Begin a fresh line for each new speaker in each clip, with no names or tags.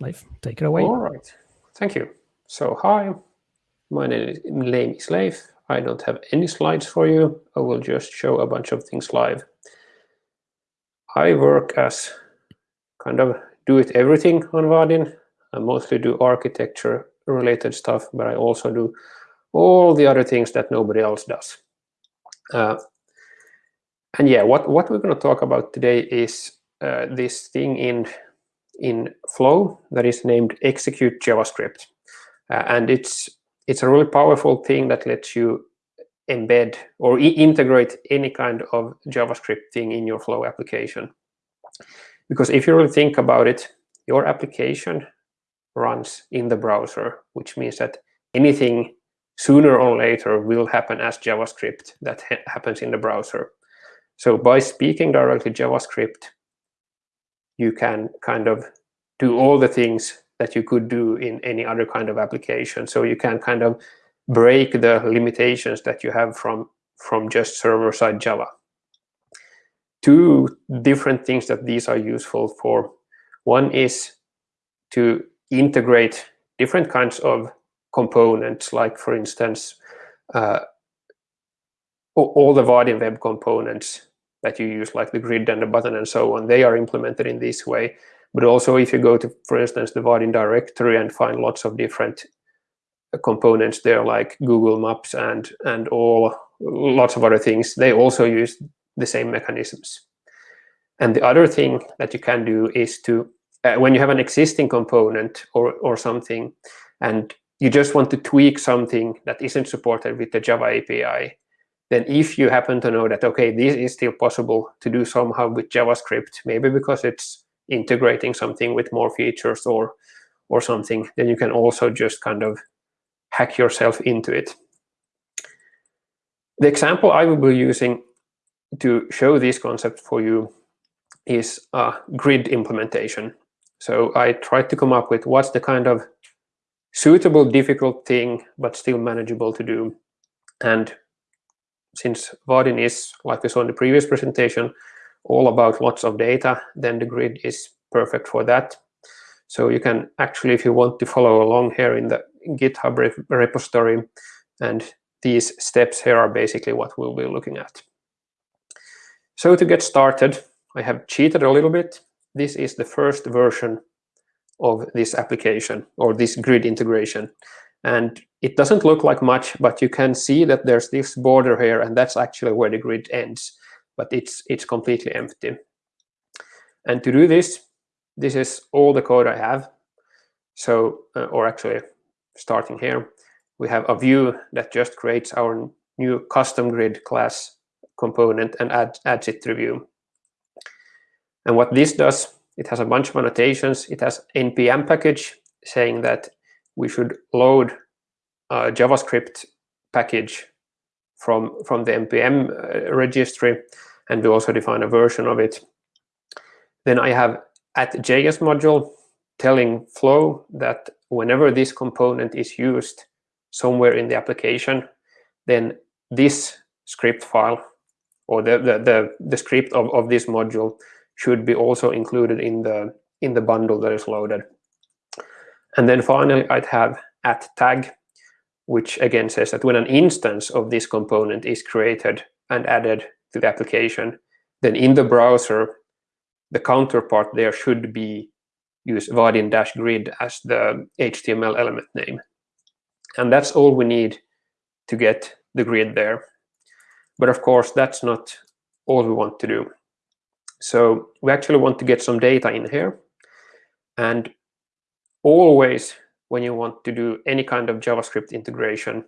Leif, take it away.
All right. Thank you. So hi, my name is Leif. I don't have any slides for you. I will just show a bunch of things live. I work as kind of do it everything on Vaadin. I mostly do architecture related stuff, but I also do all the other things that nobody else does. Uh, and yeah, what, what we're going to talk about today is uh, this thing in, in Flow that is named execute JavaScript. Uh, and it's, it's a really powerful thing that lets you embed or integrate any kind of JavaScript thing in your Flow application. Because if you really think about it, your application runs in the browser, which means that anything sooner or later will happen as JavaScript that ha happens in the browser. So by speaking directly JavaScript, you can kind of do all the things that you could do in any other kind of application. So you can kind of break the limitations that you have from, from just server-side Java. Two different things that these are useful for. One is to integrate different kinds of components, like for instance, uh, all the Vaadin web components that you use, like the grid and the button and so on, they are implemented in this way. But also if you go to, for instance, the Vaadin directory and find lots of different components there, like Google Maps and, and all lots of other things, they also use the same mechanisms. And the other thing that you can do is to, uh, when you have an existing component or, or something, and you just want to tweak something that isn't supported with the Java API, then if you happen to know that, okay, this is still possible to do somehow with JavaScript, maybe because it's integrating something with more features or, or something, then you can also just kind of hack yourself into it. The example I will be using to show this concept for you is a grid implementation. So I tried to come up with what's the kind of suitable, difficult thing, but still manageable to do. And since Vaadin is, like we saw in the previous presentation, all about lots of data, then the grid is perfect for that. So you can actually, if you want to follow along here in the GitHub repository, and these steps here are basically what we'll be looking at. So to get started, I have cheated a little bit. This is the first version of this application or this grid integration. And it doesn't look like much, but you can see that there's this border here, and that's actually where the grid ends. But it's it's completely empty. And to do this, this is all the code I have. So, uh, or actually, starting here, we have a view that just creates our new custom grid class component and add, adds it to view. And what this does it has a bunch of annotations. It has npm package saying that we should load a JavaScript package from, from the npm uh, registry, and we also define a version of it. Then I have at JS module telling Flow that whenever this component is used somewhere in the application, then this script file or the, the, the, the script of, of this module should be also included in the in the bundle that is loaded. And then finally, I'd have at tag, which again says that when an instance of this component is created and added to the application, then in the browser, the counterpart there should be use vaadin-grid as the HTML element name. And that's all we need to get the grid there. But of course, that's not all we want to do. So we actually want to get some data in here. And always when you want to do any kind of JavaScript integration,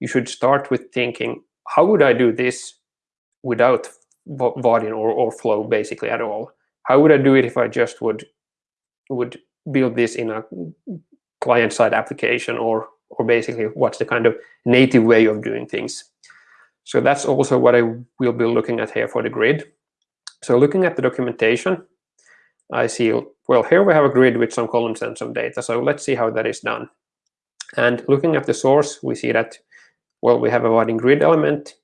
you should start with thinking, how would I do this without Vaadin or, or Flow basically at all? How would I do it if I just would would build this in a client-side application or or basically what's the kind of native way of doing things? So that's also what I will be looking at here for the grid. So looking at the documentation, I see, well, here we have a grid with some columns and some data. So let's see how that is done. And looking at the source, we see that, well, we have a Vaadin grid element.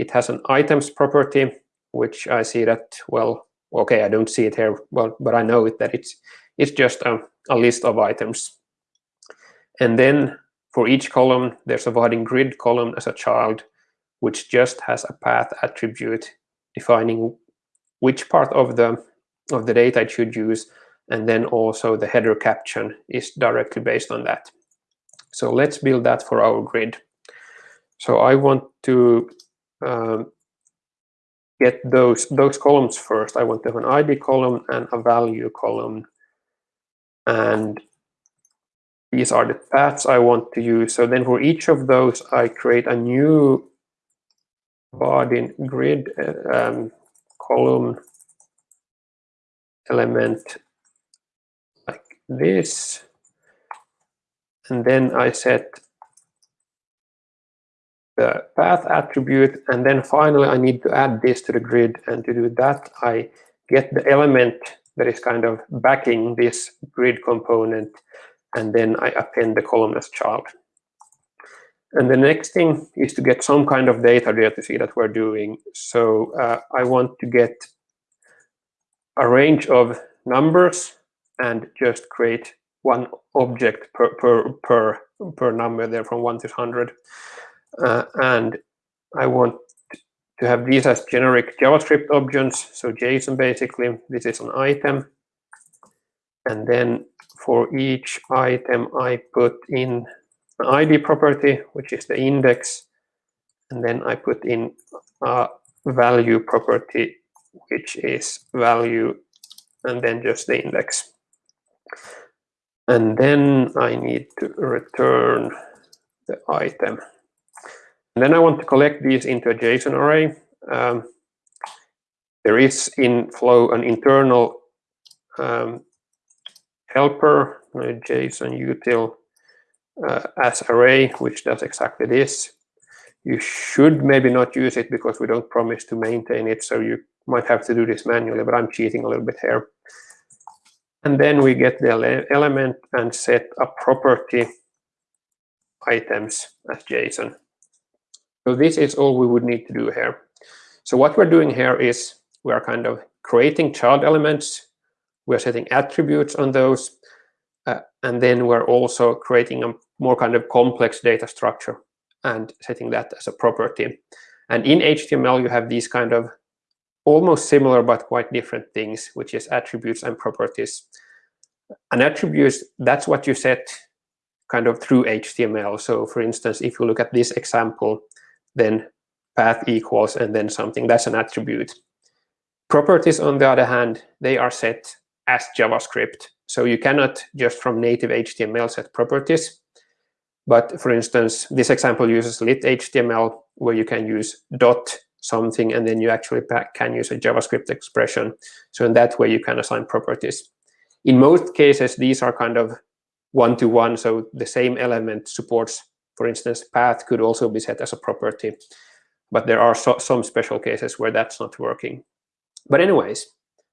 It has an items property, which I see that, well, okay, I don't see it here, well, but I know it, that it's it's just a, a list of items. And then for each column, there's a Vaadin grid column as a child, which just has a path attribute defining which part of the of the data it should use, and then also the header caption is directly based on that. So let's build that for our grid. So I want to um, get those those columns first. I want to have an ID column and a value column. And these are the paths I want to use. So then for each of those, I create a new Vaadin grid uh, um, column element like this. And then I set the path attribute. And then finally, I need to add this to the grid. And to do that, I get the element that is kind of backing this grid component. And then I append the column as child. And the next thing is to get some kind of data there to see that we're doing. So uh, I want to get a range of numbers and just create one object per per per per number there from 1 to 100 uh, and I want to have these as generic JavaScript objects so JSON basically this is an item and then for each item I put in an ID property which is the index and then I put in a value property which is value and then just the index. And then I need to return the item. And then I want to collect these into a JSON array. Um, there is in Flow an internal um, helper, JSON util uh, as array, which does exactly this. You should maybe not use it because we don't promise to maintain it, so you might have to do this manually, but I'm cheating a little bit here. And then we get the element and set a property items as JSON. So this is all we would need to do here. So what we're doing here is we are kind of creating child elements. We're setting attributes on those. Uh, and then we're also creating a more kind of complex data structure and setting that as a property. And in HTML, you have these kind of almost similar but quite different things, which is attributes and properties. An attribute, that's what you set kind of through HTML. So for instance, if you look at this example, then path equals and then something, that's an attribute. Properties, on the other hand, they are set as JavaScript. So you cannot just from native HTML set properties. But for instance, this example uses lit HTML where you can use dot something, and then you actually can use a JavaScript expression. So in that way, you can assign properties. In most cases, these are kind of one-to-one, -one, so the same element supports, for instance, path could also be set as a property. But there are so, some special cases where that's not working. But anyways,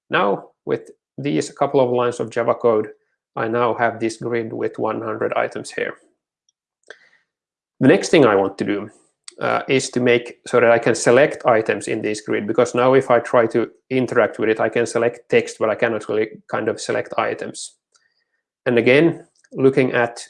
now with these couple of lines of Java code, I now have this grid with 100 items here. The next thing I want to do uh, is to make so that I can select items in this grid because now if I try to interact with it, I can select text, but I cannot really kind of select items. And again, looking at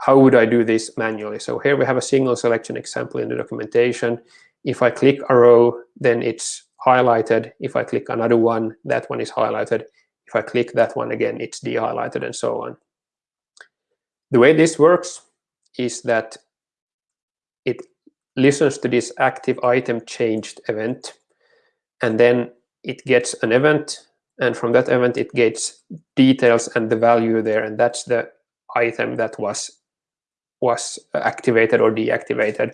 how would I do this manually? So here we have a single selection example in the documentation. If I click a row, then it's highlighted. If I click another one, that one is highlighted. If I click that one again, it's de-highlighted and so on. The way this works is that it listens to this active item changed event, and then it gets an event, and from that event it gets details and the value there, and that's the item that was was activated or deactivated.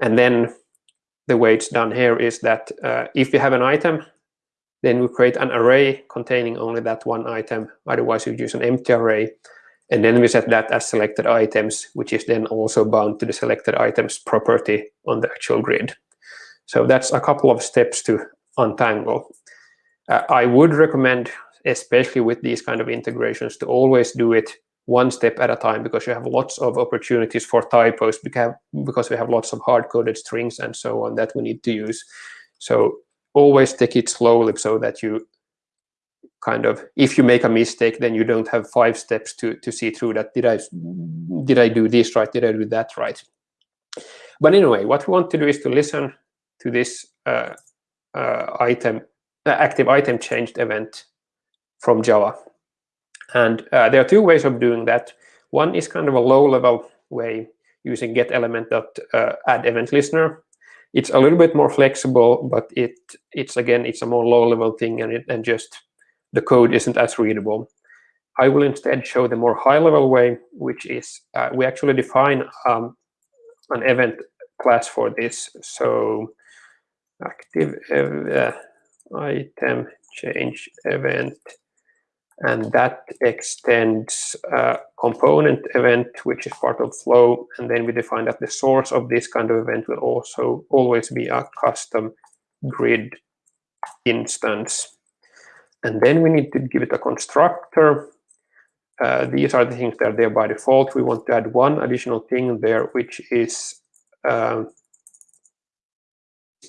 And then the way it's done here is that uh, if you have an item, then we create an array containing only that one item. Otherwise, you use an empty array. And then we set that as selected items, which is then also bound to the selected items property on the actual grid. So that's a couple of steps to untangle. Uh, I would recommend, especially with these kind of integrations, to always do it one step at a time because you have lots of opportunities for typos because we have lots of hard-coded strings and so on that we need to use. So always take it slowly so that you kind of if you make a mistake, then you don't have five steps to to see through that. Did I did I do this right? Did I do that right? But anyway, what we want to do is to listen to this uh, uh, item, uh, active item changed event from Java. And uh, there are two ways of doing that. One is kind of a low-level way using get element dot uh, add event listener. It's a little bit more flexible, but it it's again it's a more low-level thing, and it and just the code isn't as readable. I will instead show the more high-level way, which is uh, we actually define um, an event class for this. So active uh, item change event and that extends a component event which is part of flow. And then we define that the source of this kind of event will also always be a custom grid instance. And then we need to give it a constructor. Uh, these are the things that are there by default. We want to add one additional thing there which is um,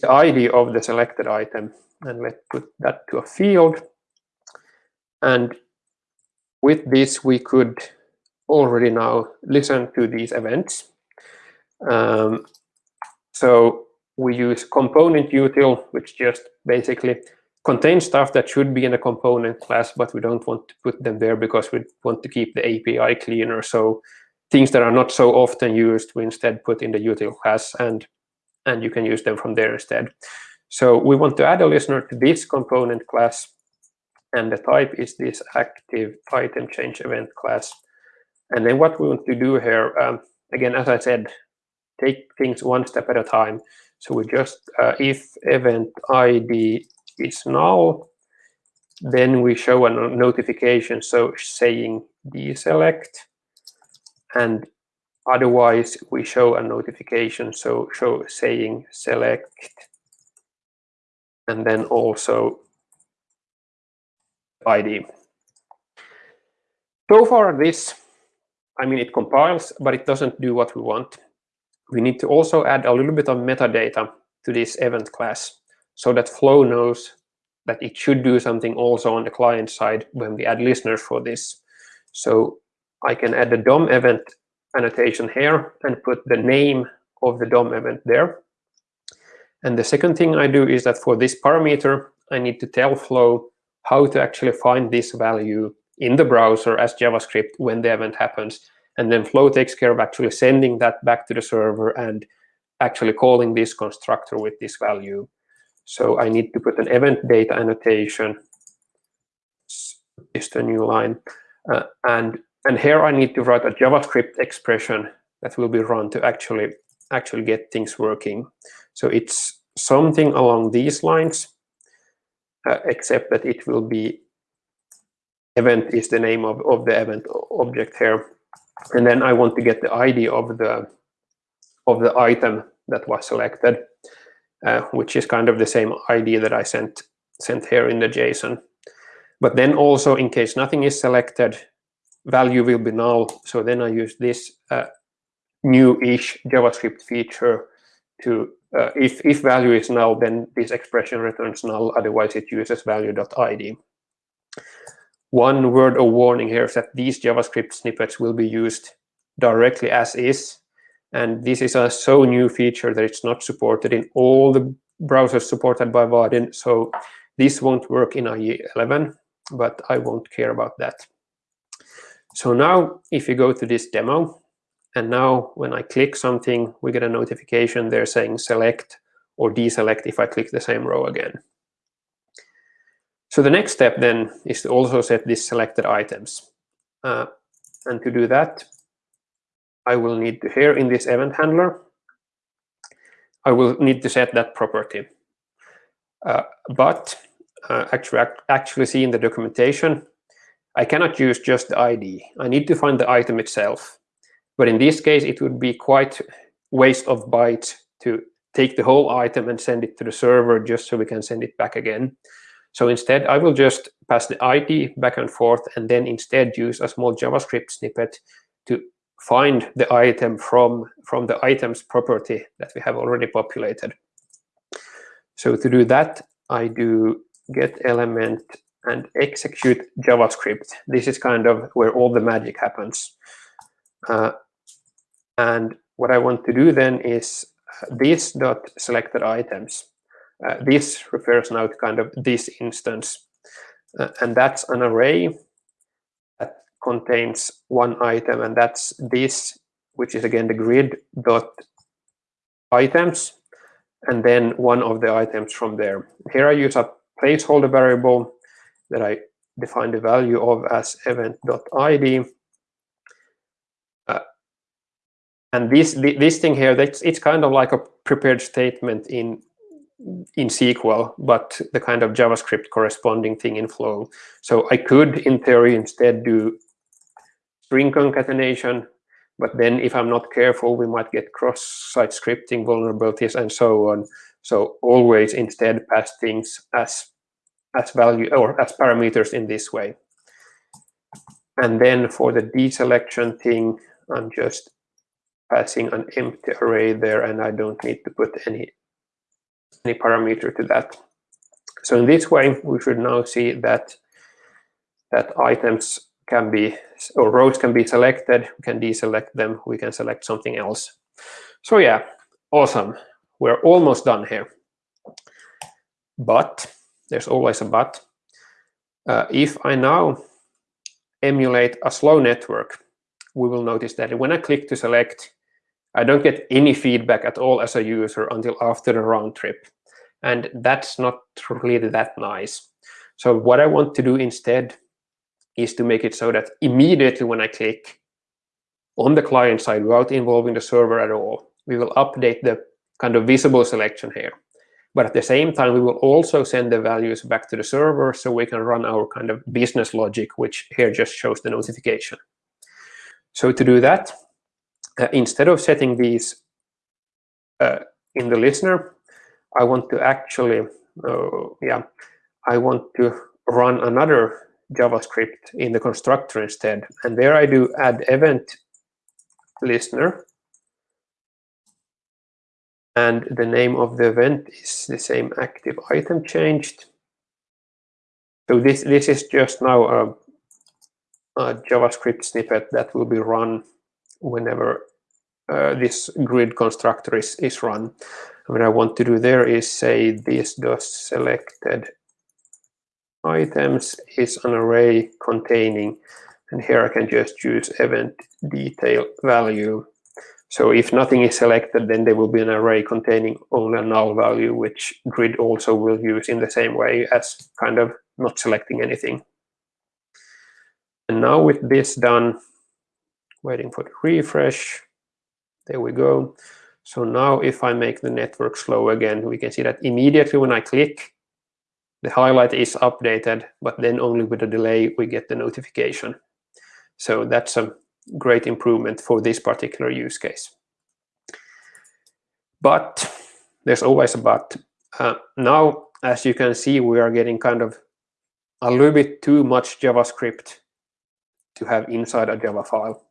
the ID of the selected item. And let's put that to a field and with this, we could already now listen to these events. Um, so we use component util, which just basically contains stuff that should be in a component class, but we don't want to put them there because we want to keep the API cleaner. So things that are not so often used, we instead put in the util class and, and you can use them from there instead. So we want to add a listener to this component class and the type is this active item change event class. And then what we want to do here, um, again, as I said, take things one step at a time. So we just, uh, if event ID is null, then we show a notification, so saying deselect, and otherwise we show a notification, so show saying select, and then also ID. So far this, I mean, it compiles, but it doesn't do what we want. We need to also add a little bit of metadata to this event class so that Flow knows that it should do something also on the client side when we add listeners for this. So I can add the DOM event annotation here and put the name of the DOM event there. And the second thing I do is that for this parameter, I need to tell Flow how to actually find this value in the browser as JavaScript when the event happens. And then Flow takes care of actually sending that back to the server and actually calling this constructor with this value. So I need to put an event data annotation. Is the new line. Uh, and, and here I need to write a JavaScript expression that will be run to actually, actually get things working. So it's something along these lines except that it will be event is the name of, of the event object here. And then I want to get the ID of the of the item that was selected, uh, which is kind of the same ID that I sent sent here in the JSON. But then also, in case nothing is selected, value will be null. So then I use this uh, new-ish JavaScript feature to uh, if, if value is null, then this expression returns null, otherwise it uses value.id. One word of warning here is that these JavaScript snippets will be used directly as is, and this is a so new feature that it's not supported in all the browsers supported by Vaadin, so this won't work in IE 11, but I won't care about that. So now, if you go to this demo, and now when I click something, we get a notification there saying select or deselect if I click the same row again. So the next step then is to also set these selected items. Uh, and to do that, I will need to here in this event handler, I will need to set that property. Uh, but uh, actually, actually see in the documentation, I cannot use just the ID. I need to find the item itself. But in this case, it would be quite waste of bytes to take the whole item and send it to the server just so we can send it back again. So instead, I will just pass the ID back and forth and then instead use a small JavaScript snippet to find the item from, from the items property that we have already populated. So to do that, I do get element and execute JavaScript. This is kind of where all the magic happens. Uh, and what I want to do then is uh, this dot selected items. Uh, this refers now to kind of this instance. Uh, and that's an array that contains one item, and that's this, which is again the grid dot items, and then one of the items from there. Here I use a placeholder variable that I define the value of as event.id. Uh, and this this thing here, that's it's kind of like a prepared statement in in SQL, but the kind of JavaScript corresponding thing in Flow. So I could, in theory, instead do string concatenation, but then if I'm not careful, we might get cross-site scripting vulnerabilities and so on. So always instead pass things as as value or as parameters in this way. And then for the deselection thing, I'm just passing an empty array there and I don't need to put any any parameter to that. So in this way, we should now see that that items can be or rows can be selected. We can deselect them. We can select something else. So yeah, awesome. We're almost done here. But there's always a but. Uh, if I now emulate a slow network, we will notice that when I click to select, I don't get any feedback at all as a user until after the round trip. And that's not really that nice. So what I want to do instead is to make it so that immediately when I click on the client side without involving the server at all, we will update the kind of visible selection here. But at the same time, we will also send the values back to the server so we can run our kind of business logic, which here just shows the notification. So to do that, uh, instead of setting these uh, in the listener, I want to actually, uh, yeah, I want to run another JavaScript in the constructor instead. And there I do add event listener and the name of the event is the same active item changed. So this, this is just now a, a JavaScript snippet that will be run whenever uh, this grid constructor is, is run. what I want to do there is say this does selected items is an array containing, and here I can just use event detail value so if nothing is selected, then there will be an array containing only a null value, which grid also will use in the same way as kind of not selecting anything. And now with this done, waiting for the refresh, there we go. So now if I make the network slow again, we can see that immediately when I click, the highlight is updated, but then only with a delay we get the notification. So that's a great improvement for this particular use case. But there's always a but. Uh, now, as you can see, we are getting kind of a little bit too much JavaScript to have inside a Java file.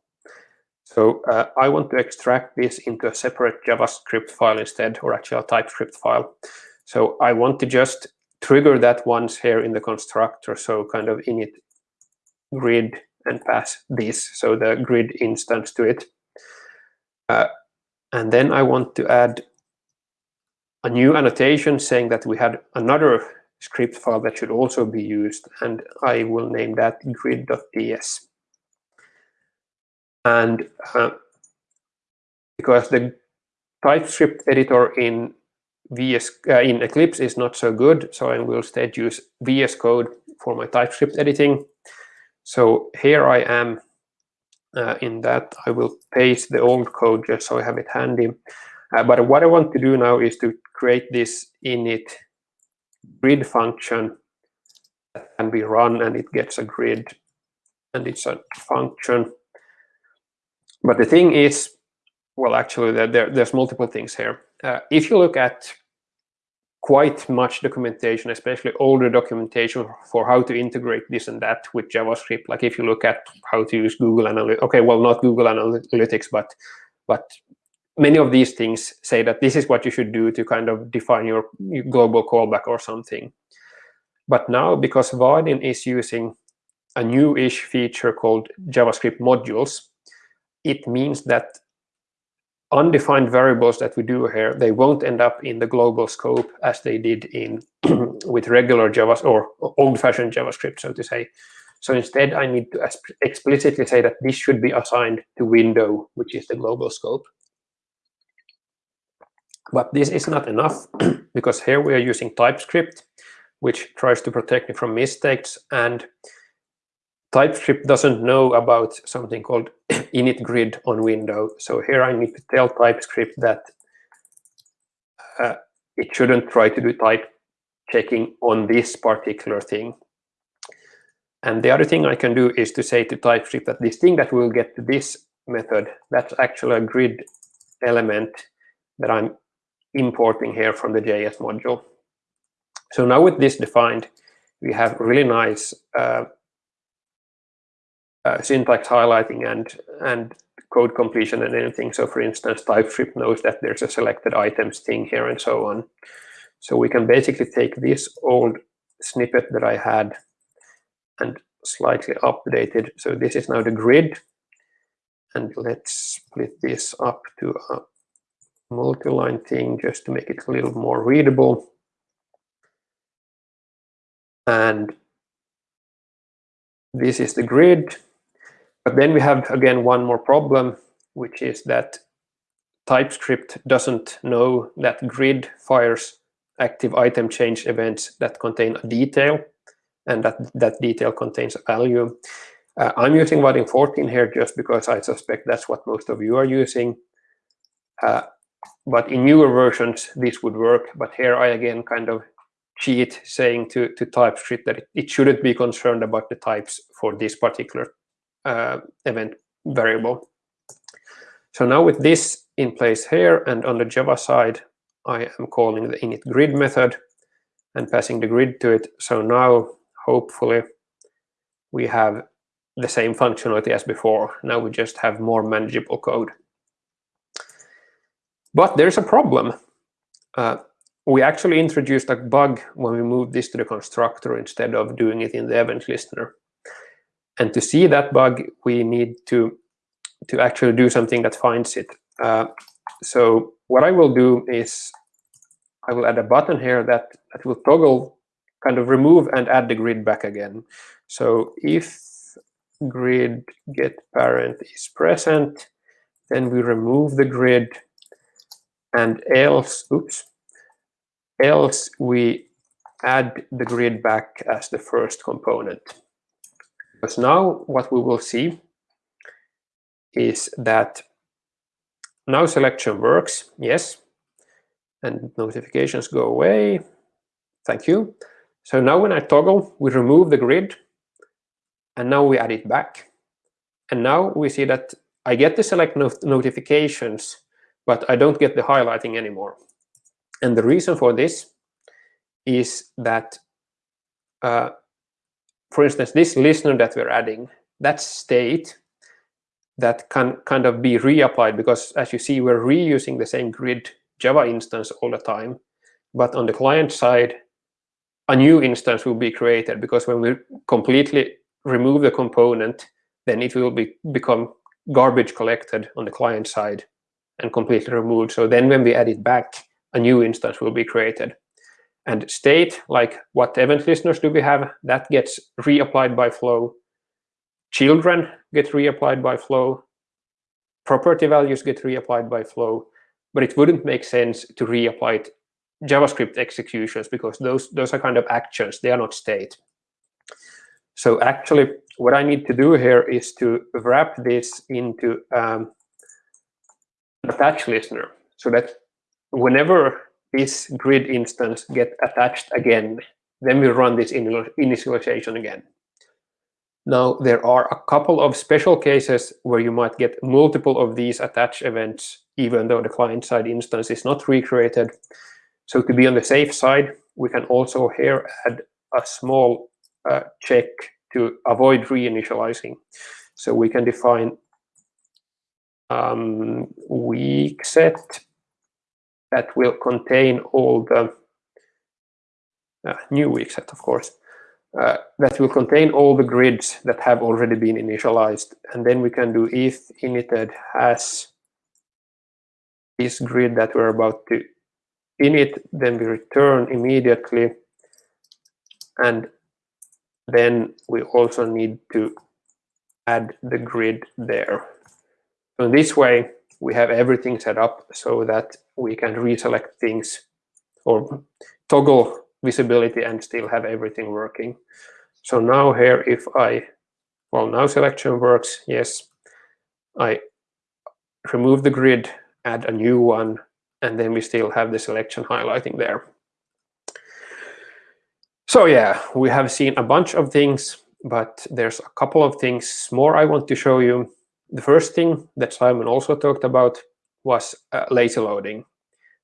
So uh, I want to extract this into a separate JavaScript file instead, or actually a TypeScript file. So I want to just trigger that once here in the constructor. So kind of init grid and pass this, so the grid instance to it. Uh, and then I want to add a new annotation saying that we had another script file that should also be used, and I will name that grid.ts. And uh, because the TypeScript editor in VS uh, in Eclipse is not so good, so I will instead use VS Code for my TypeScript editing. So here I am uh, in that. I will paste the old code just so I have it handy. Uh, but what I want to do now is to create this init grid function that can be run and it gets a grid and it's a function. But the thing is, well, actually, there, there's multiple things here. Uh, if you look at quite much documentation, especially older documentation for how to integrate this and that with JavaScript. Like if you look at how to use Google Analytics, okay, well, not Google Analytics, but but many of these things say that this is what you should do to kind of define your, global callback or something. But now, because Vaadin is using a new-ish feature called JavaScript modules, it means that undefined variables that we do here, they won't end up in the global scope as they did in with regular Java or old-fashioned JavaScript, so to say. So instead, I need to explicitly say that this should be assigned to window, which is the global scope. But this is not enough, because here we are using TypeScript, which tries to protect me from mistakes. And TypeScript doesn't know about something called init grid on window. So here I need to tell TypeScript that uh, it shouldn't try to do type checking on this particular thing. And the other thing I can do is to say to TypeScript that this thing that will get to this method, that's actually a grid element that I'm importing here from the JS module. So now with this defined, we have really nice uh, uh, syntax highlighting and and code completion and anything. So for instance, TypeScript knows that there's a selected items thing here and so on. So we can basically take this old snippet that I had and slightly updated. So this is now the grid. And let's split this up to a multi-line thing just to make it a little more readable. And this is the grid. But then we have, again, one more problem, which is that TypeScript doesn't know that grid fires active item change events that contain a detail, and that that detail contains a value. Uh, I'm using Vaadin 14 here just because I suspect that's what most of you are using. Uh, but in newer versions, this would work. But here I again kind of cheat saying to, to TypeScript that it, it shouldn't be concerned about the types for this particular event variable. So now with this in place here and on the Java side, I am calling the init grid method and passing the grid to it. So now hopefully we have the same functionality as before. Now we just have more manageable code. But there's a problem. Uh, we actually introduced a bug when we moved this to the constructor instead of doing it in the event listener. And to see that bug, we need to, to actually do something that finds it. Uh, so what I will do is I will add a button here that, that will toggle, kind of remove and add the grid back again. So if grid get parent is present, then we remove the grid and else, oops, else we add the grid back as the first component. Because now what we will see is that now selection works, yes, and notifications go away. Thank you. So now when I toggle, we remove the grid, and now we add it back. And now we see that I get the select not notifications, but I don't get the highlighting anymore. And the reason for this is that uh, for instance, this listener that we're adding, that state that can kind of be reapplied because as you see, we're reusing the same grid Java instance all the time. But on the client side, a new instance will be created because when we completely remove the component, then it will be become garbage collected on the client side and completely removed. So then when we add it back, a new instance will be created. And state, like what event listeners do we have, that gets reapplied by flow. Children get reapplied by flow. Property values get reapplied by flow. But it wouldn't make sense to reapply it JavaScript executions because those, those are kind of actions. They are not state. So actually, what I need to do here is to wrap this into um, attach listener so that whenever this grid instance get attached again. Then we run this initialization again. Now, there are a couple of special cases where you might get multiple of these attach events, even though the client-side instance is not recreated. So to be on the safe side, we can also here add a small uh, check to avoid reinitializing. So we can define um, weak set that will contain all the uh, new weak set, of course. uh, that will contain all the grids that have already been initialized. And then we can do if inited has this grid that we're about to init, then we return immediately. And then we also need to add the grid there. So in this way, we have everything set up so that we can reselect things or toggle visibility and still have everything working. So now here, if I, well, now selection works, yes, I remove the grid, add a new one, and then we still have the selection highlighting there. So yeah, we have seen a bunch of things, but there's a couple of things more I want to show you. The first thing that Simon also talked about was uh, lazy loading,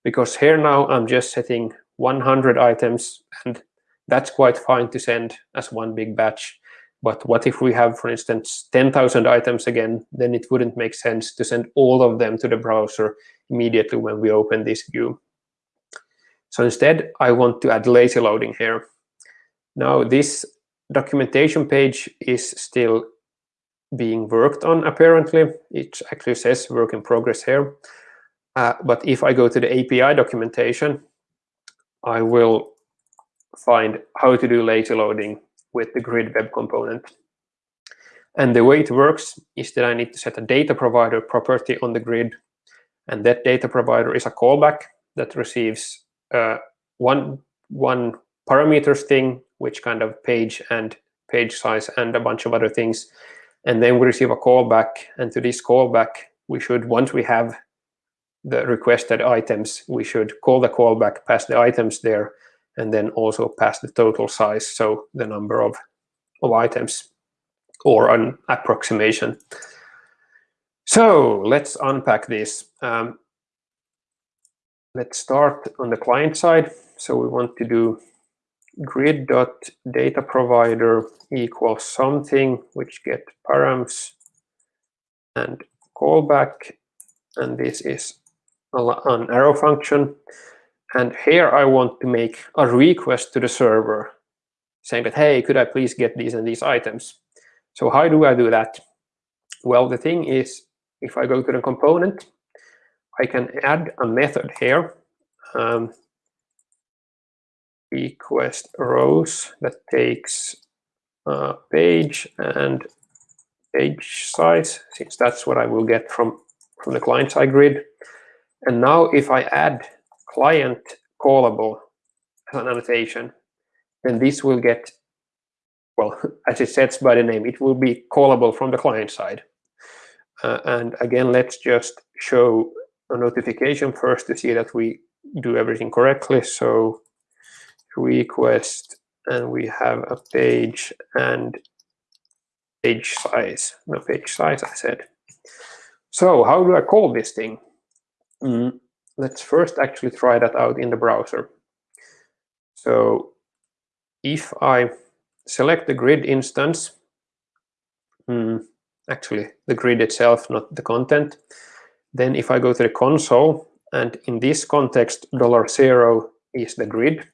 because here now I'm just setting 100 items, and that's quite fine to send as one big batch. But what if we have, for instance, 10,000 items again, then it wouldn't make sense to send all of them to the browser immediately when we open this view. So instead, I want to add lazy loading here. Now, this documentation page is still being worked on, apparently. It actually says work in progress here. Uh, but if I go to the API documentation, I will find how to do lazy loading with the grid web component. And the way it works is that I need to set a data provider property on the grid. And that data provider is a callback that receives uh, one, one parameters thing, which kind of page and page size and a bunch of other things. And then we receive a callback. And to this callback, we should, once we have the requested items, we should call the callback, pass the items there, and then also pass the total size, so the number of, of items, or an approximation. So let's unpack this. Um, let's start on the client side. So we want to do grid.data provider equals something which get params and callback and this is an arrow function. And here I want to make a request to the server saying that, hey, could I please get these and these items? So how do I do that? Well, the thing is, if I go to the component, I can add a method here, um, request rows that takes uh, page and page size, since that's what I will get from, from the client-side grid. And now if I add client callable as an annotation, then this will get, well, as it says by the name, it will be callable from the client side. Uh, and again, let's just show a notification first to see that we do everything correctly. So request, and we have a page and page size, no page size, I said. So how do I call this thing? Mm, let's first actually try that out in the browser. So if I select the grid instance, mm, actually the grid itself, not the content, then if I go to the console, and in this context, dollar zero is the grid,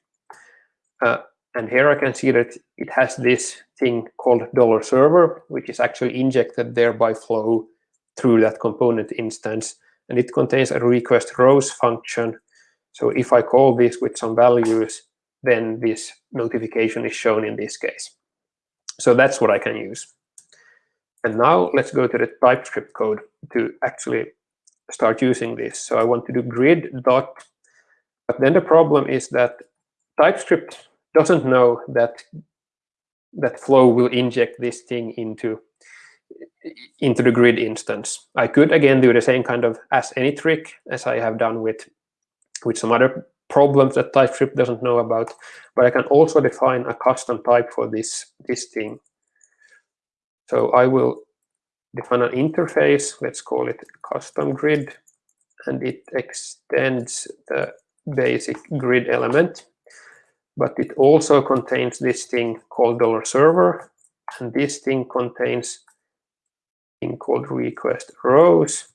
uh, and here I can see that it has this thing called dollar server, which is actually injected there by flow through that component instance and it contains a request rows function. So if I call this with some values, then this notification is shown in this case. So that's what I can use. And now let's go to the TypeScript code to actually start using this. So I want to do grid dot, but then the problem is that TypeScript doesn't know that that flow will inject this thing into into the grid instance. I could again do the same kind of as any trick as I have done with with some other problems that TypeScript doesn't know about, but I can also define a custom type for this this thing. So I will define an interface, let's call it custom grid, and it extends the basic grid element, but it also contains this thing called dollar $server, and this thing contains thing called request rows.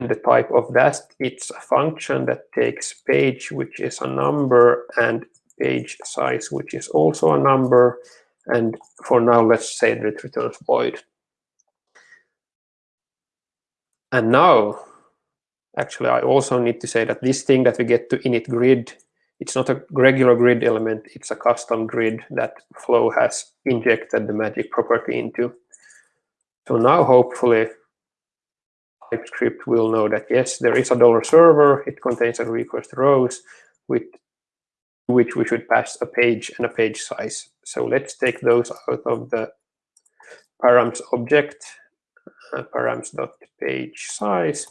And the type of that, it's a function that takes page, which is a number, and page size, which is also a number. And for now, let's say that it returns void. And now, actually, I also need to say that this thing that we get to init grid, it's not a regular grid element, it's a custom grid that Flow has injected the magic property into. So now, hopefully, TypeScript will know that, yes, there is a dollar server, it contains a request rows with which we should pass a page and a page size. So let's take those out of the params object uh, params.page size.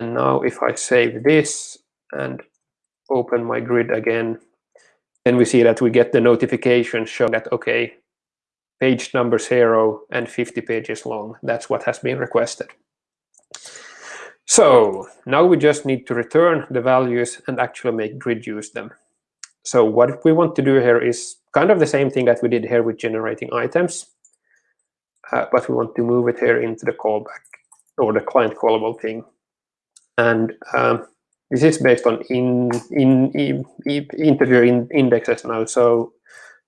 And now if I save this and open my grid again, then we see that we get the notification showing that, okay, page number zero and 50 pages long. That's what has been requested. So now we just need to return the values and actually make grid use them. So what we want to do here is kind of the same thing that we did here with generating items uh, but we want to move it here into the callback or the client callable thing. And um, this is based on in, in, in, in integer in indexes now. So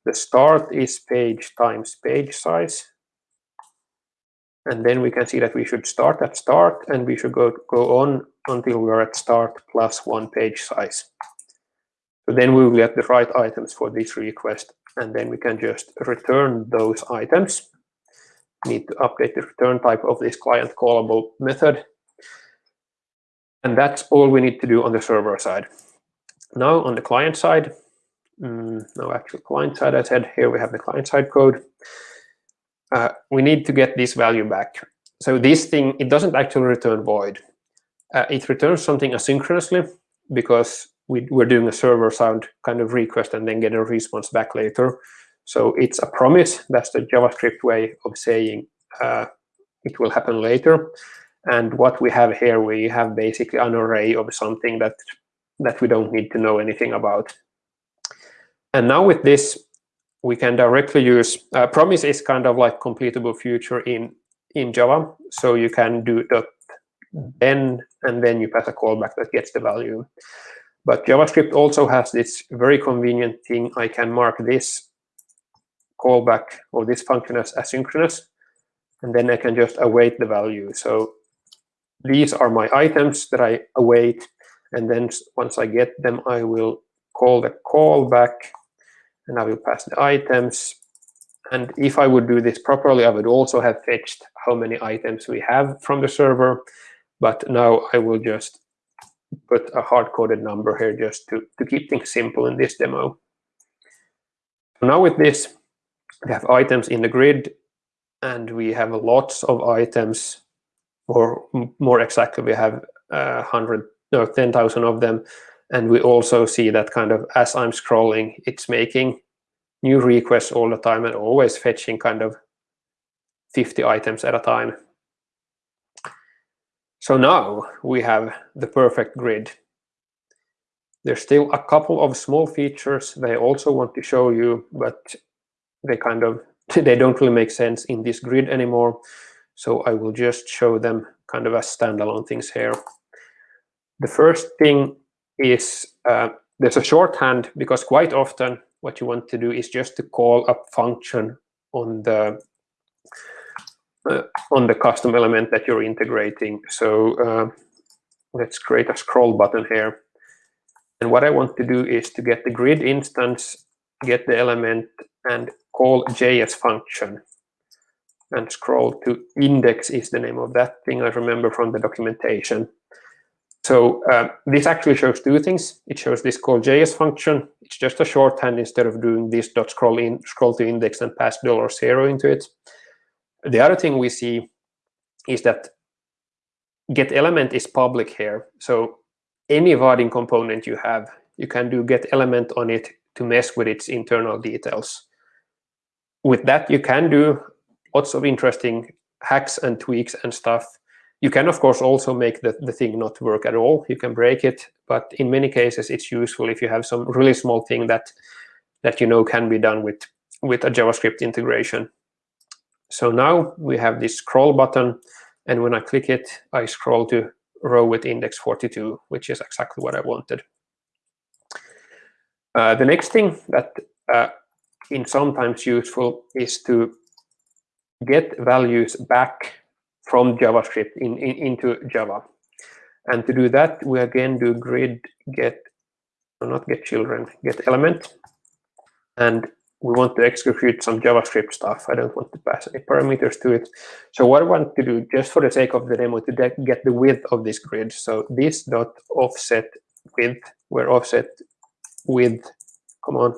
the start is page times page size. And then we can see that we should start at start and we should go, go on until we're at start plus one page size. So then we will get the right items for this request. And then we can just return those items need to update the return type of this client callable method. And that's all we need to do on the server side. Now on the client side, mm, no actual client side, I said here we have the client side code. Uh, we need to get this value back. So this thing, it doesn't actually return void. Uh, it returns something asynchronously because we, we're doing a server side kind of request and then get a response back later. So it's a promise. That's the JavaScript way of saying uh, it will happen later. And what we have here, we have basically an array of something that that we don't need to know anything about. And now with this, we can directly use uh, promise is kind of like completable future in in Java. So you can do dot then and then you pass a callback that gets the value. But JavaScript also has this very convenient thing. I can mark this callback or this function as asynchronous, and then I can just await the value. So these are my items that I await, and then once I get them, I will call the callback, and I will pass the items. And if I would do this properly, I would also have fetched how many items we have from the server. But now I will just put a hard-coded number here just to, to keep things simple in this demo. Now with this, we have items in the grid and we have lots of items or more exactly we have uh, 100 no 10,000 of them. And we also see that kind of as I'm scrolling it's making new requests all the time and always fetching kind of 50 items at a time. So now we have the perfect grid. There's still a couple of small features they also want to show you but they kind of they don't really make sense in this grid anymore. So I will just show them kind of as standalone things here. The first thing is uh, there's a shorthand because quite often what you want to do is just to call a function on the uh, on the custom element that you're integrating. So uh, let's create a scroll button here. And what I want to do is to get the grid instance, get the element, and call JS function and scroll to index is the name of that thing I remember from the documentation. So uh, this actually shows two things. It shows this call JS function. It's just a shorthand instead of doing this dot scroll in scroll to index and pass dollar zero into it. The other thing we see is that get element is public here. So any Vaadin component you have, you can do get element on it to mess with its internal details with that, you can do lots of interesting hacks and tweaks and stuff. You can, of course, also make the, the thing not work at all. You can break it, but in many cases, it's useful if you have some really small thing that that you know can be done with, with a JavaScript integration. So now we have this scroll button, and when I click it, I scroll to row with index 42, which is exactly what I wanted. Uh, the next thing that uh, in sometimes useful is to get values back from JavaScript in, in, into Java. And to do that, we again do grid get, or not get children, get element. And we want to execute some JavaScript stuff. I don't want to pass any parameters to it. So what I want to do, just for the sake of the demo, to get the width of this grid. So this dot offset width, where offset width, come on,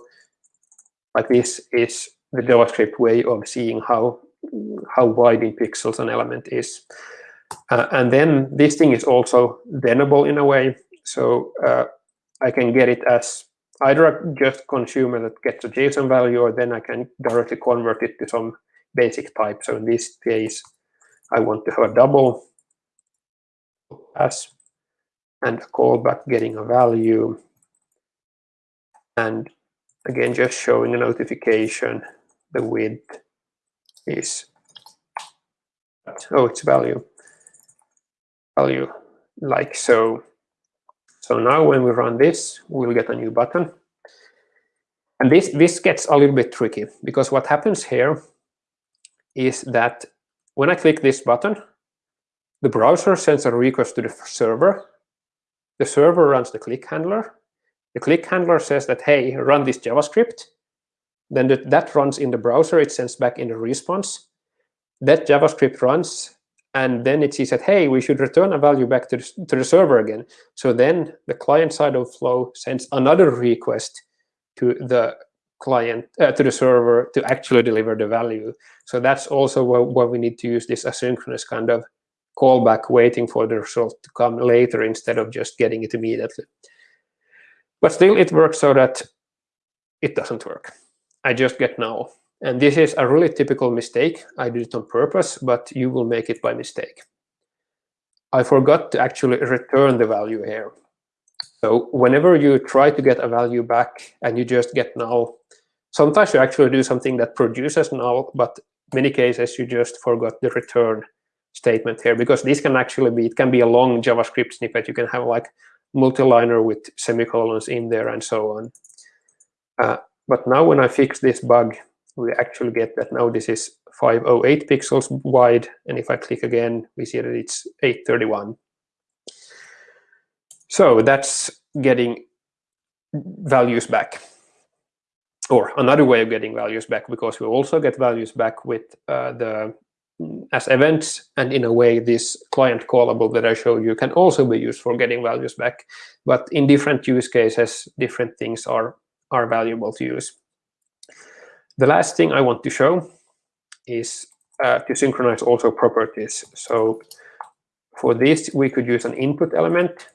like this is the JavaScript way of seeing how how wide in pixels an element is. Uh, and then this thing is also thenable in a way. So uh, I can get it as either a just consumer that gets a JSON value, or then I can directly convert it to some basic type. So in this case, I want to have a double pass and a callback getting a value. And again, just showing a notification, the width is, oh, it's value, value like so. So now when we run this, we'll get a new button. And this, this gets a little bit tricky because what happens here is that when I click this button, the browser sends a request to the server. The server runs the click handler. The click handler says that, hey, run this JavaScript. Then that runs in the browser. It sends back in the response. That JavaScript runs, and then it sees that, hey, we should return a value back to the, to the server again. So then the client side of Flow sends another request to the client, uh, to the server to actually deliver the value. So that's also why we need to use this asynchronous kind of callback, waiting for the result to come later instead of just getting it immediately. But still, it works so that it doesn't work. I just get null. And this is a really typical mistake. I did it on purpose, but you will make it by mistake. I forgot to actually return the value here. So whenever you try to get a value back and you just get null, sometimes you actually do something that produces null, but many cases you just forgot the return statement here because this can actually be, it can be a long JavaScript snippet. You can have like multi-liner with semicolons in there and so on. Uh, but now when I fix this bug, we actually get that now this is 508 pixels wide. And if I click again, we see that it's 831. So that's getting values back. Or another way of getting values back, because we also get values back with uh, the as events, and in a way, this client callable that I showed you can also be used for getting values back. But in different use cases, different things are are valuable to use. The last thing I want to show is uh, to synchronize also properties. So for this, we could use an input element.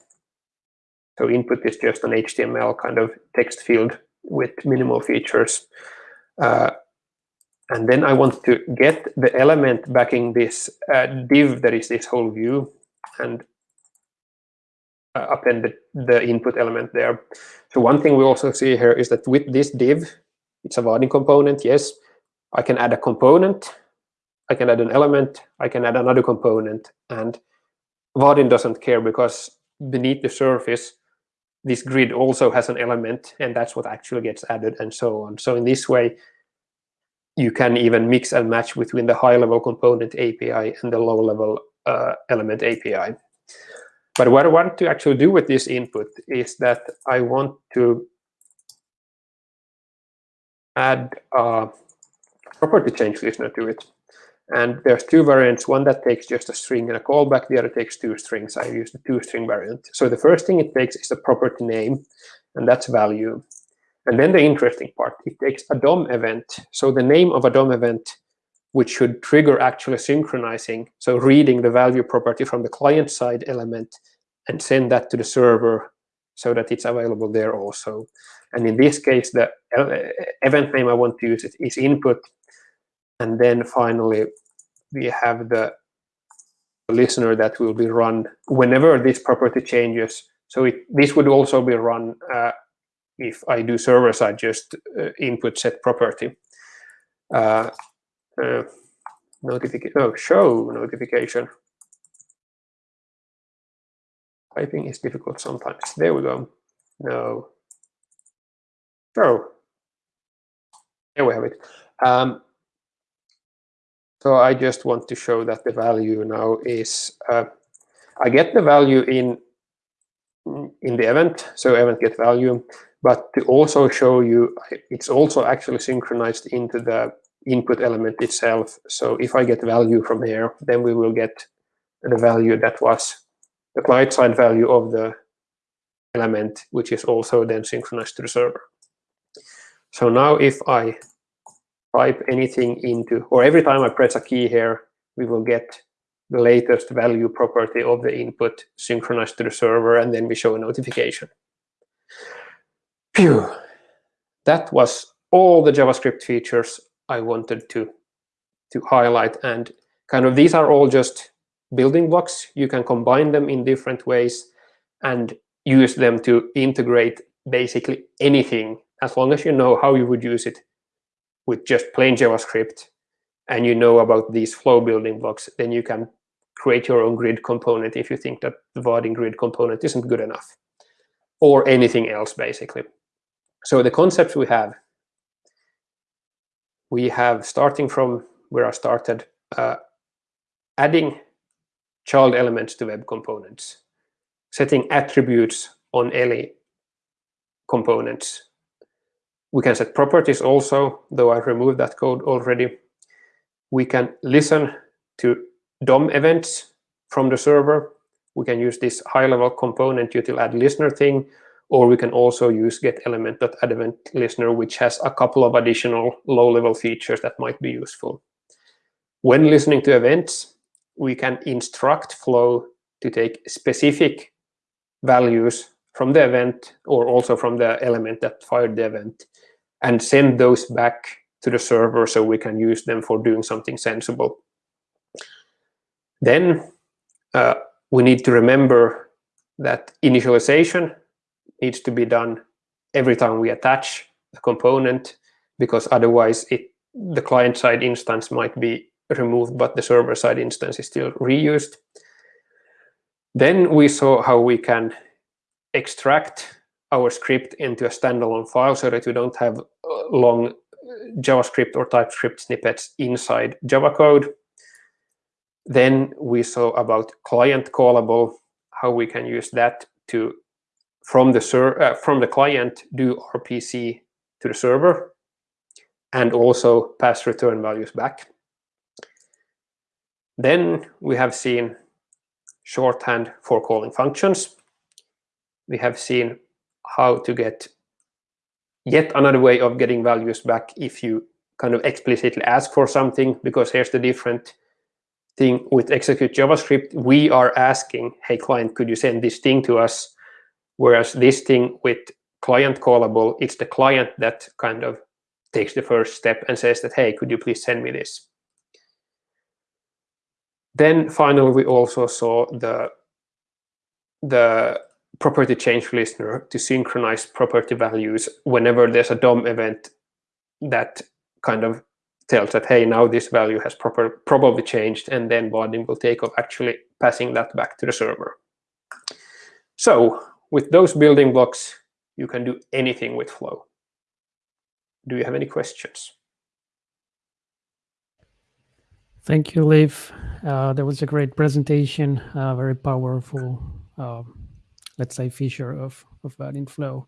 So input is just an HTML kind of text field with minimal features. Uh, and then I want to get the element backing this uh, div that is this whole view and uh, append the, the, input element there. So one thing we also see here is that with this div, it's a Vaadin component, yes, I can add a component, I can add an element, I can add another component, and Vaadin doesn't care because beneath the surface, this grid also has an element, and that's what actually gets added, and so on. So in this way, you can even mix and match between the high-level component API and the low-level uh, element API. But what I want to actually do with this input is that I want to add a property change listener to it. And there's two variants, one that takes just a string and a callback, the other takes two strings. I use the two string variant. So the first thing it takes is the property name, and that's value. And then the interesting part, it takes a DOM event. So the name of a DOM event, which should trigger actually synchronizing, so reading the value property from the client side element and send that to the server so that it's available there also. And in this case, the event name I want to use is input. And then finally, we have the listener that will be run whenever this property changes. So it, this would also be run uh, if I do server side, just uh, input set property. Uh, uh, notification, oh, show notification. Typing is difficult sometimes. There we go. No. Show. There we have it. Um, so I just want to show that the value now is, uh, I get the value in in the event, so event get value, but to also show you, it's also actually synchronized into the input element itself. So if I get value from here, then we will get the value that was the client-side value of the element, which is also then synchronized to the server. So now if I type anything into, or every time I press a key here, we will get the latest value property of the input synchronized to the server, and then we show a notification. Phew. That was all the JavaScript features I wanted to, to highlight. And kind of these are all just building blocks. You can combine them in different ways and use them to integrate basically anything as long as you know how you would use it with just plain JavaScript and you know about these flow building blocks, then you can create your own grid component if you think that the Vaadin grid component isn't good enough or anything else basically. So the concepts we have, we have starting from where I started, uh, adding child elements to web components, setting attributes on any components. We can set properties also, though I removed that code already. We can listen to DOM events from the server. We can use this high-level component util add listener thing, or we can also use get element add event listener, which has a couple of additional low-level features that might be useful. When listening to events, we can instruct flow to take specific values from the event or also from the element that fired the event and send those back to the server so we can use them for doing something sensible. Then uh, we need to remember that initialization needs to be done every time we attach a component because otherwise it, the client-side instance might be removed, but the server-side instance is still reused. Then we saw how we can extract our script into a standalone file so that we don't have uh, long JavaScript or TypeScript snippets inside Java code. Then we saw about client callable, how we can use that to, from the, uh, from the client, do RPC to the server, and also pass return values back. Then we have seen shorthand for calling functions. We have seen how to get yet another way of getting values back if you kind of explicitly ask for something, because here's the different thing with execute JavaScript, we are asking, hey, client, could you send this thing to us? Whereas this thing with client callable, it's the client that kind of takes the first step and says that, hey, could you please send me this? Then finally, we also saw the, the property change listener to synchronize property values whenever there's a DOM event that kind of tells that, hey, now this value has proper, probably changed, and then Vaadin will take off actually passing that back to the server. So with those building blocks, you can do anything with Flow. Do you have any questions?
Thank you, Liv. Uh, that was a great presentation, uh, very powerful, uh, let's say, feature of, of Vaadin Flow.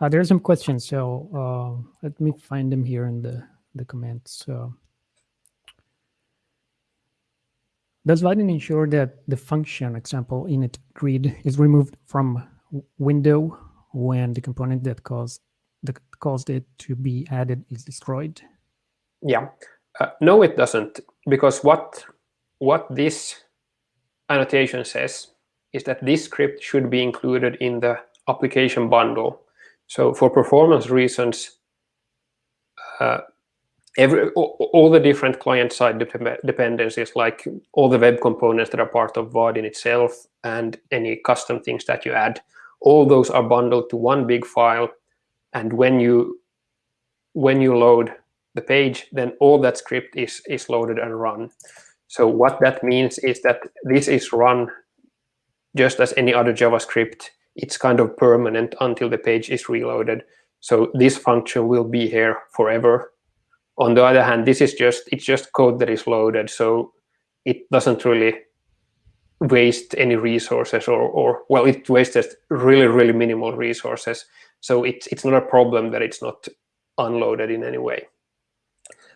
Uh, there are some questions, so uh, let me find them here in the the comments. So does Vaadin ensure that the function example init grid is removed from window when the component that caused that caused it to be added is destroyed?
Yeah, uh, no, it doesn't, because what what this annotation says is that this script should be included in the application bundle. So for performance reasons, uh, every all the different client-side dependencies, like all the web components that are part of Vaadin itself and any custom things that you add, all those are bundled to one big file. And when you when you load the page, then all that script is is loaded and run. So what that means is that this is run just as any other JavaScript. It's kind of permanent until the page is reloaded. So this function will be here forever On the other hand, this is just it's just code that is loaded, so it doesn't really waste any resources or, or well, it wastes really, really minimal resources. So it's, it's not a problem that it's not unloaded in any way.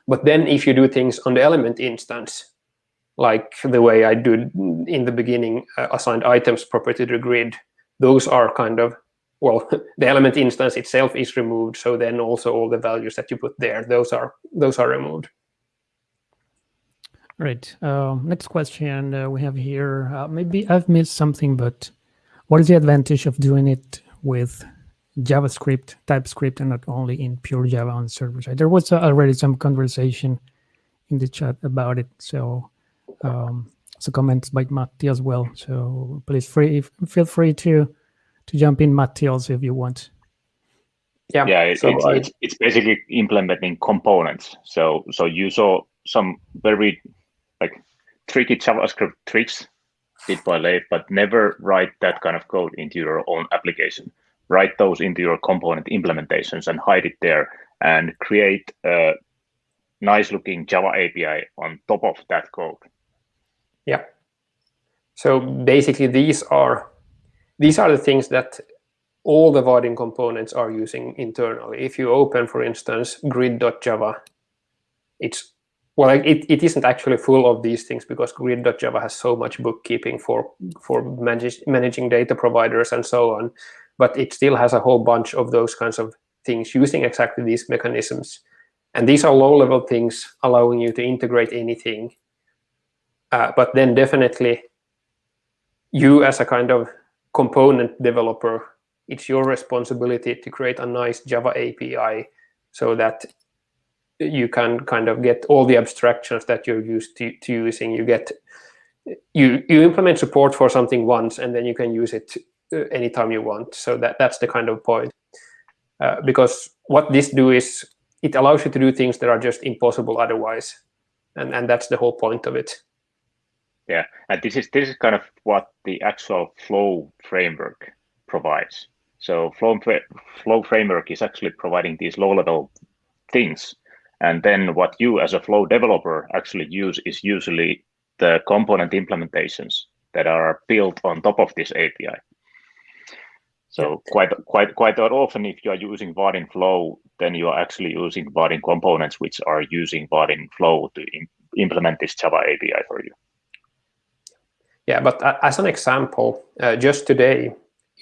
But then if you do things on the element instance, like the way I did in the beginning, uh, assigned items property to the grid, those are kind of, well, the element instance itself is removed. So then also all the values that you put there, those are those are removed.
Right. Uh, next question uh, we have here. Uh, maybe I've missed something, but what is the advantage of doing it with JavaScript, TypeScript, and not only in pure Java on server side? There was already some conversation in the chat about it. So, um, so comments by Matti as well. So please free feel free to to jump in, Matti, also if you want.
Yeah, yeah. It, so it's, I, it's it's basically implementing components. So so you saw some very like tricky JavaScript tricks bit by bit, but never write that kind of code into your own application. Write those into your component implementations and hide it there and create a nice looking Java API on top of that code.
Yeah. So basically these are these are the things that all the Vaadin components are using internally. If you open, for instance, grid.java, it's well, it, it isn't actually full of these things because grid.java has so much bookkeeping for, for manage, managing data providers and so on. But it still has a whole bunch of those kinds of things using exactly these mechanisms. And these are low-level things allowing you to integrate anything. Uh, but then definitely you as a kind of component developer, it's your responsibility to create a nice Java API so that you can kind of get all the abstractions that you're used to, to, using. You get you you implement support for something once, and then you can use it uh, anytime you want. So that that's the kind of point. Uh, because what this do is it allows you to do things that are just impossible otherwise, and and that's the whole point of it.
Yeah, and this is this is kind of what the actual flow framework provides. So flow flow framework is actually providing these low level things and then what you as a Flow developer actually use is usually the component implementations that are built on top of this API. So quite quite quite often, if you are using Vaadin Flow, then you are actually using Vaadin components, which are using Vaadin Flow to implement this Java API for you.
Yeah, but as an example, uh, just today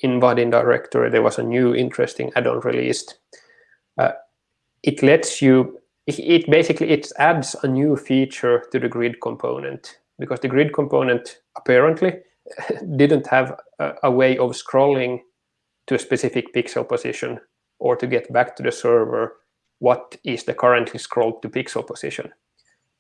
in Vaadin directory, there was a new interesting add-on released. Uh, it lets you it basically it adds a new feature to the grid component because the grid component apparently didn't have a, a, way of scrolling to a specific pixel position or to get back to the server what is the currently scrolled to pixel position.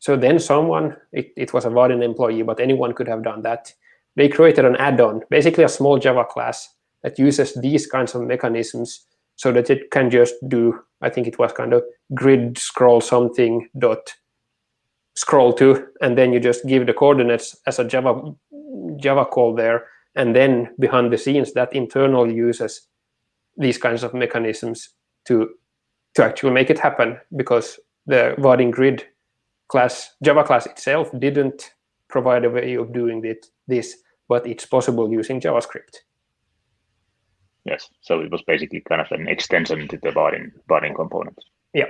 So then someone, it, it was a Vaadin employee, but anyone could have done that. They created an add-on, basically a small Java class that uses these kinds of mechanisms so that it can just do, I think it was kind of grid scroll something dot scroll to, and then you just give the coordinates as a Java Java call there, and then behind the scenes that internally uses these kinds of mechanisms to to actually make it happen because the Vaadin grid class Java class itself didn't provide a way of doing it, this, but it's possible using JavaScript.
Yes, so it was basically kind of an extension to the Vaadin, Vaadin component.
Yeah.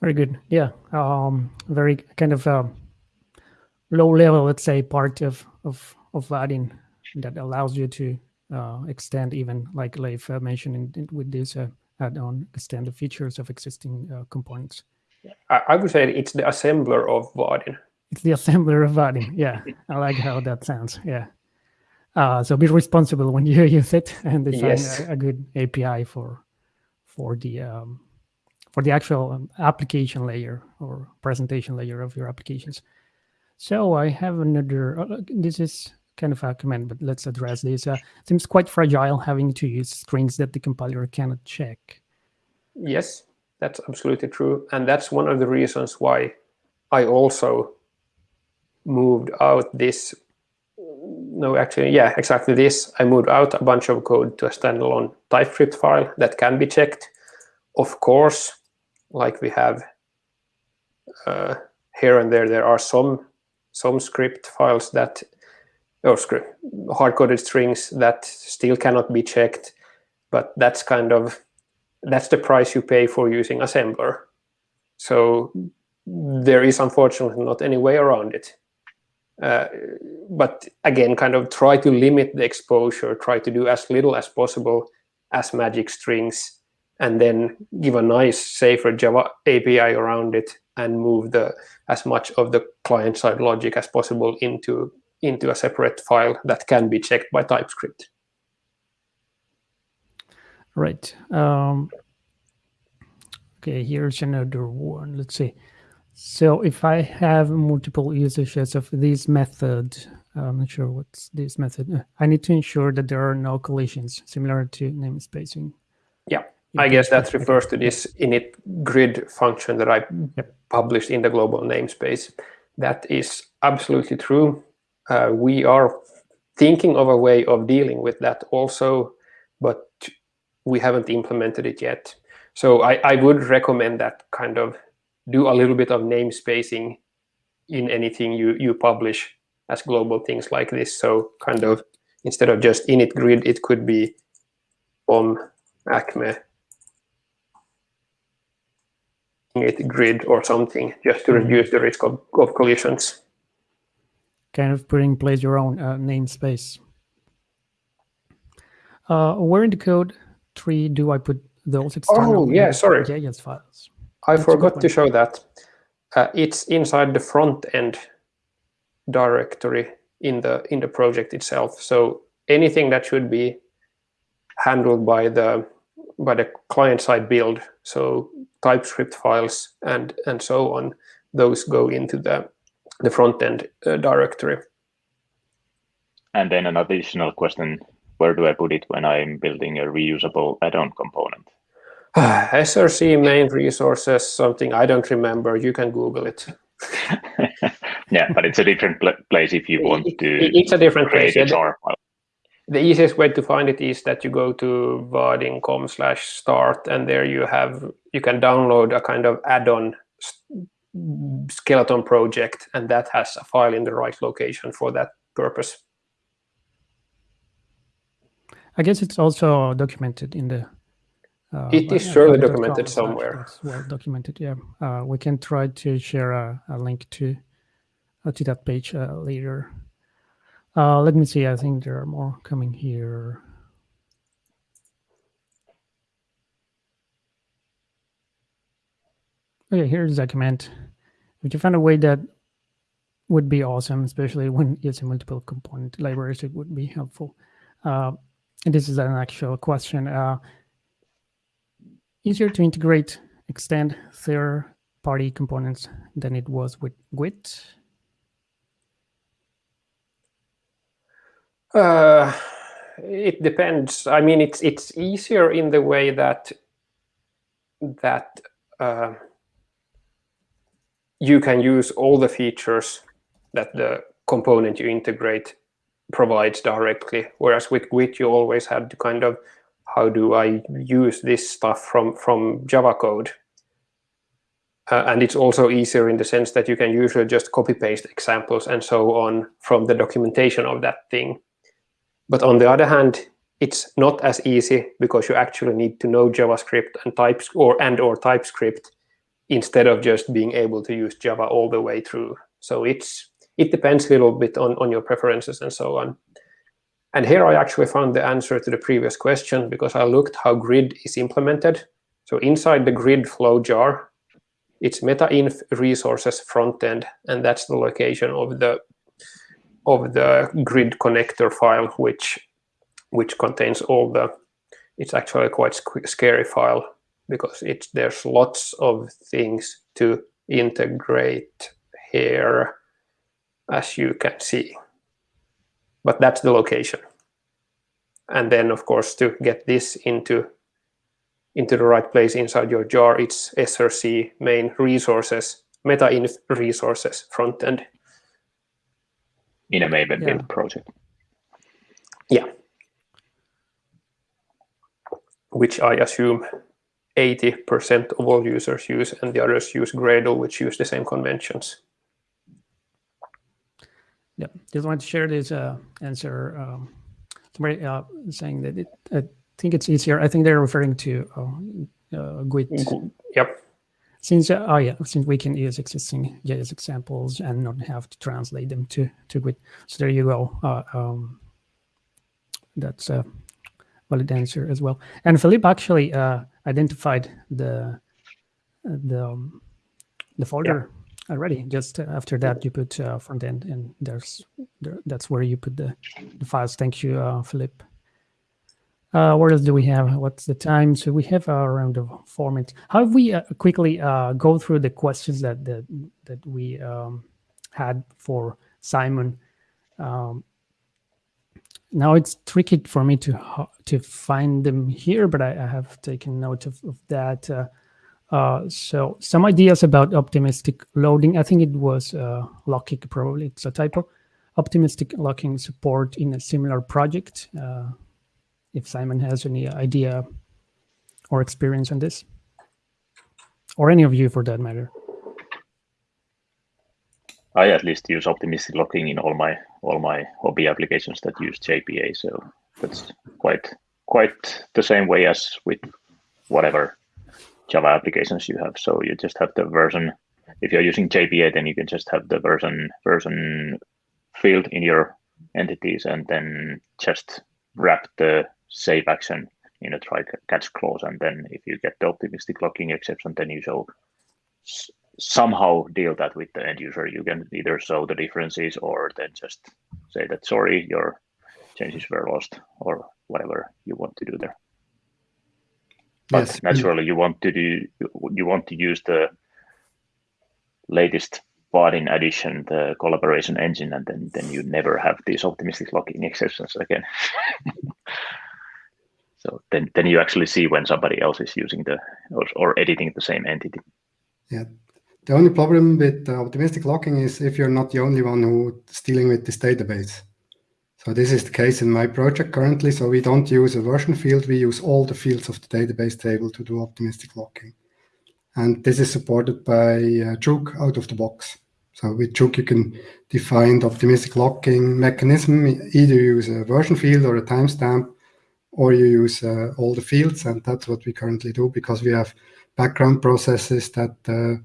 Very good. Yeah, um, very kind of uh, low level, let's say, part of of of Vaadin that allows you to uh, extend even, like Leif uh, mentioned in, in, with this uh, add-on, extend the features of existing uh, components.
I, I, would say it's the assembler of Vaadin.
It's the assembler of Vaadin. Yeah, I like how that sounds. Yeah. Uh, so be responsible when you use it and design yes. a, a, good API for for the um, for the actual um, application layer or presentation layer of your applications. So I have another. Uh, this is kind of a comment, but let's address this. Uh, seems quite fragile having to use strings that the compiler cannot check.
Yes, that's absolutely true, and that's one of the reasons why I also moved out this no, actually, yeah, exactly this. I moved out a bunch of code to a standalone TypeScript file that can be checked. Of course, like we have uh, here and there. There are some some script files that or script hard-coded strings that still cannot be checked, but that's kind of that's the price you pay for using assembler. So there is unfortunately not any way around it. Uh, but again, kind of try to limit the exposure, try to do as little as possible as magic strings, and then give a nice, safer Java API around it and move the as much of the client-side logic as possible into, into a separate file that can be checked by TypeScript.
Right. Um, okay, here's another one. Let's see. So if I have multiple usages of this method, I'm not sure what's this method. I need to ensure that there are no collisions, similar to namespacing.
Yeah, I guess that refers to this init grid function that I yep. published in the global namespace. That is absolutely true. Uh, we are thinking of a way of dealing with that also, but we haven't implemented it yet. So I, I would recommend that kind of do a little bit of namespacing in anything you, you publish as global things like this. So kind of instead of just init grid, it could be om acme init grid or something just to mm -hmm. reduce the risk of, of collisions.
Kind of putting in place your own uh, namespace. Uh, where in the code tree do I put those external?
Oh, yeah, sorry.
JS files.
I That's forgot to show that. Uh, it's inside the front end directory in the in the project itself. So anything that should be handled by the by the client side build, so TypeScript files and and so on, those go into the the front end uh, directory.
And then an additional question: Where do I put it when I'm building a reusable add-on component?
SRC main resources, something I don't remember. You can Google it.
yeah, but it's a different pl place if you want to.
It's a different place. Yeah, the easiest way to find it is that you go to vaadin.com slash start and there you have you can download a kind of add-on skeleton project and that has a file in the right location for that purpose.
I guess it's also documented in the
uh, it is surely documented somewhere.
well documented, yeah. Uh, we can try to share a, a link to uh, to that page uh, later. Uh, let me see. I think there are more coming here. Okay, here's a comment. If you find a way that would be awesome, especially when using multiple component libraries, it would be helpful. Uh, this is an actual question. Easier to integrate extend third-party components than it was with Gwt?
Uh, it depends. I mean, it's it's easier in the way that that uh, you can use all the features that the component you integrate provides directly. Whereas with Gwt, you always had to kind of how do I use this stuff from, from Java code? Uh, and it's also easier in the sense that you can usually just copy paste examples and so on from the documentation of that thing. But on the other hand, it's not as easy because you actually need to know JavaScript and types or and or TypeScript instead of just being able to use Java all the way through. So it's it depends a little bit on, on your preferences and so on. And here I actually found the answer to the previous question because I looked how grid is implemented. So inside the grid flow jar, it's meta-inf resources front end, and that's the location of the of the grid connector file, which which contains all the. It's actually quite scary file because it's there's lots of things to integrate here, as you can see but that's the location. And then, of course, to get this into into the right place inside your jar, it's src main resources, meta-inf resources front end.
In a Maven yeah. build project.
Yeah. Which I assume 80% of all users use, and the others use Gradle, which use the same conventions.
Yeah, just want to share this uh, answer. Um, somebody uh, saying that it, I think it's easier. I think they're referring to uh, uh, GWT.
Yep.
Since uh, oh yeah, since we can use existing JS examples and not have to translate them to to GWT. So there you go. Uh, um, that's a valid answer as well. And Philippe actually uh, identified the the um, the folder yeah. Already. Just after that, you put uh, front end, and there's there, that's where you put the, the files. Thank you, uh, Philippe. Uh, what else do we have? What's the time? So we have around four minutes. How we uh, quickly uh, go through the questions that that, that we um, had for Simon? Um, now it's tricky for me to to find them here, but I, I have taken note of, of that. Uh, so some ideas about optimistic loading. I think it was uh, locking, probably it's a typo. Optimistic locking support in a similar project. Uh, if Simon has any idea or experience on this, or any of you for that matter.
I at least use optimistic locking in all my all my hobby applications that use JPA. So that's quite quite the same way as with whatever Java applications you have. So you just have the version. If you're using JPA, then you can just have the version version field in your entities, and then just wrap the save action in a try catch clause. And then if you get the optimistic locking exception, then you show somehow deal that with the end user. You can either show the differences or then just say that sorry, your changes were lost or whatever you want to do there. But yes. naturally, you want to do you want to use the latest Vaadin addition, the collaboration engine, and then then you never have these optimistic locking exceptions again. so then then you actually see when somebody else is using the or, or editing the same entity.
Yeah, the only problem with uh, optimistic locking is if you're not the only one who's dealing with this database. So this is the case in my project currently. So we don't use a version field. We use all the fields of the database table to do optimistic locking. And this is supported by uh, jOOQ out of the box. So with jOOQ, you can define the optimistic locking mechanism. Either use a version field or a timestamp, or you use uh, all the fields. And that's what we currently do because we have background processes that uh,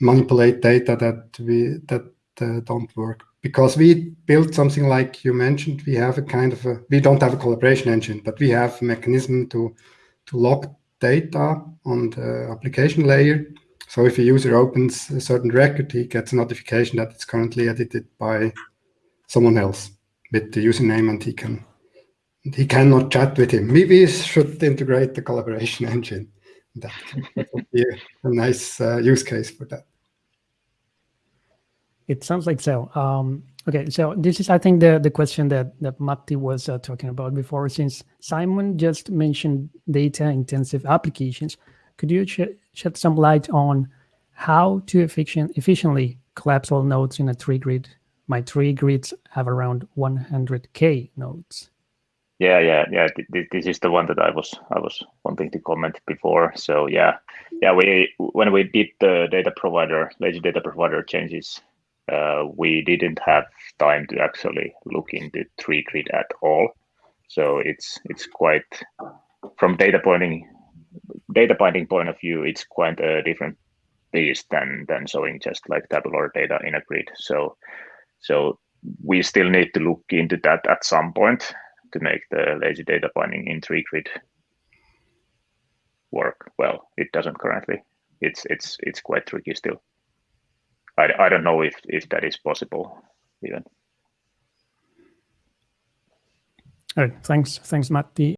manipulate data that we that uh, don't work because we built something like you mentioned we have a kind of a we don't have a collaboration engine but we have a mechanism to to log data on the application layer. So if a user opens a certain record he gets a notification that it's currently edited by someone else with the username and he can he cannot chat with him. Maybe we should integrate the collaboration engine. That, would be a, a nice uh, use case for that.
It sounds like so. Um, okay, so this is, I think, the the question that that Matti was uh, talking about before. Since Simon just mentioned data-intensive applications, could you sh shed some light on how to efficient, efficiently collapse all nodes in a tree grid? My tree grids have around 100k nodes.
Yeah, yeah, yeah. This is the one that I was I was wanting to comment before. So yeah, yeah. We when we did the data provider lazy data provider changes, Uh, we didn't have time to actually look into tree grid at all. So it's it's quite from data pointing data binding point of view, it's quite a different beast than than showing just like tabular data in a grid. So so we still need to look into that at some point to make the lazy data binding in tree grid work well. It doesn't currently. It's it's it's quite tricky still. I, don't know if if that is possible even.
All right, thanks, thanks, Matti.